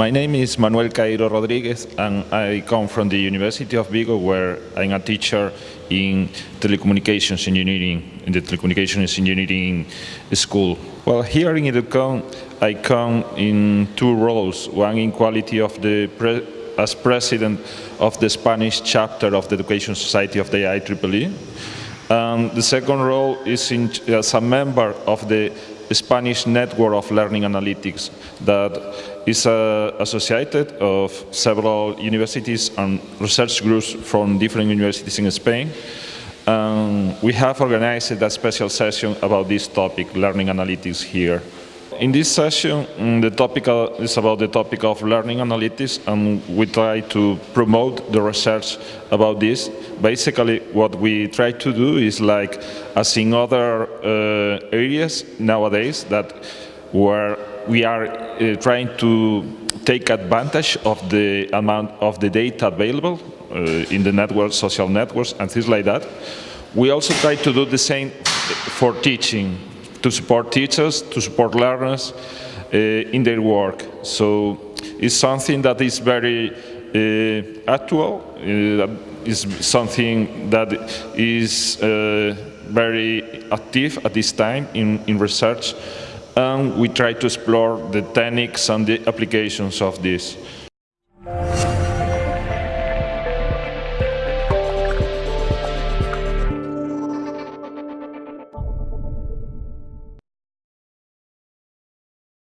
My name is Manuel Caeiro Rodriguez and I come from the University of Vigo where I'm a teacher in telecommunications engineering, in the telecommunications engineering school. Well, here in Educon, I come in two roles, one in quality of the pre as president of the Spanish chapter of the Education Society of the IEEE. And the second role is in, as a member of the Spanish network of learning analytics that is uh, associated of several universities and research groups from different universities in Spain. Um, we have organized a special session about this topic, learning analytics here. In this session, mm, the topic is about the topic of learning analytics and we try to promote the research about this. Basically, what we try to do is like, as in other uh, areas nowadays, that where we are uh, trying to take advantage of the amount of the data available uh, in the network, social networks and things like that. We also try to do the same for teaching, to support teachers, to support learners uh, in their work. So it's something that is very uh, actual, uh, is something that is uh, very active at this time in, in research and we try to explore the techniques and the applications of this.